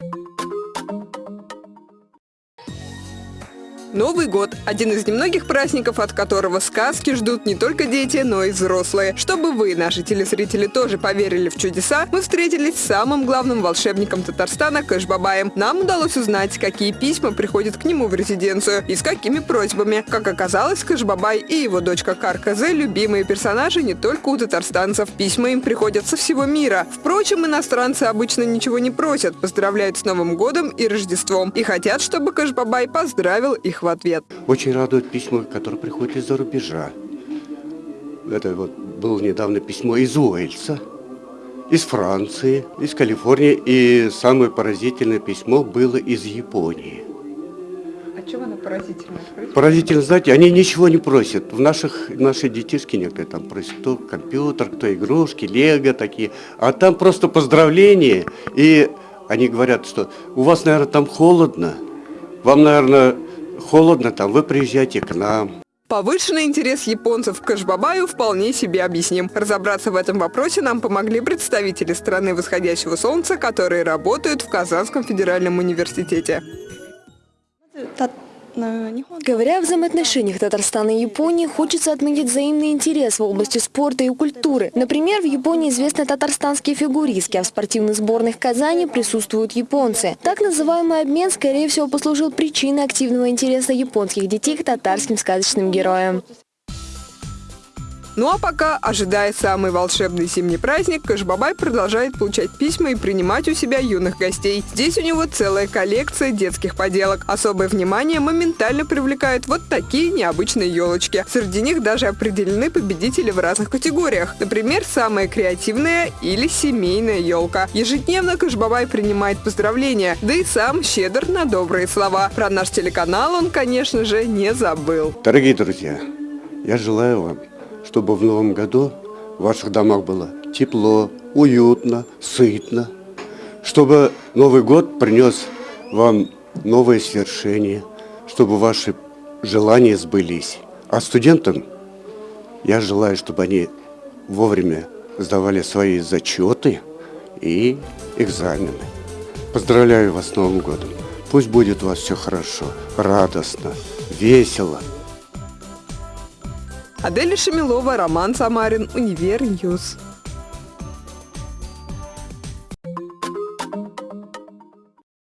you Новый год – один из немногих праздников, от которого сказки ждут не только дети, но и взрослые. Чтобы вы, наши телезрители, тоже поверили в чудеса, мы встретились с самым главным волшебником Татарстана Кэшбабаем. Нам удалось узнать, какие письма приходят к нему в резиденцию и с какими просьбами. Как оказалось, Кэшбабай и его дочка Карказе – любимые персонажи не только у татарстанцев. Письма им приходят со всего мира. Впрочем, иностранцы обычно ничего не просят, поздравляют с Новым годом и Рождеством и хотят, чтобы Кэшбабай поздравил их их в ответ. Очень радует письма, которые приходят из-за рубежа. Это вот было недавно письмо из Уэльса, из Франции, из Калифорнии. И самое поразительное письмо было из Японии. А чем оно поразительно? Поразительно, знаете, они ничего не просят. В наших, наши детишки некоторые там просят кто компьютер, кто игрушки, лего такие. А там просто поздравления. И они говорят, что у вас, наверное, там холодно. Вам, наверное, холодно там, вы приезжайте к нам. Повышенный интерес японцев к Кашбабаю вполне себе объясним. Разобраться в этом вопросе нам помогли представители страны восходящего солнца, которые работают в Казанском федеральном университете. Говоря о взаимоотношениях Татарстана и Японии, хочется отметить взаимный интерес в области спорта и культуры. Например, в Японии известны татарстанские фигуристки, а в спортивных сборных Казани присутствуют японцы. Так называемый обмен, скорее всего, послужил причиной активного интереса японских детей к татарским сказочным героям. Ну а пока, ожидая самый волшебный зимний праздник, Кашбабай продолжает получать письма и принимать у себя юных гостей. Здесь у него целая коллекция детских поделок. Особое внимание моментально привлекают вот такие необычные елочки. Среди них даже определены победители в разных категориях. Например, самая креативная или семейная елка. Ежедневно Кашбабай принимает поздравления, да и сам щедр на добрые слова. Про наш телеканал он, конечно же, не забыл. Дорогие друзья, я желаю вам чтобы в новом году в ваших домах было тепло, уютно, сытно, чтобы Новый год принес вам новые свершения, чтобы ваши желания сбылись. А студентам я желаю, чтобы они вовремя сдавали свои зачеты и экзамены. Поздравляю вас с Новым годом. Пусть будет у вас все хорошо, радостно, весело. Адель Шамилова, Роман Самарин, Универ.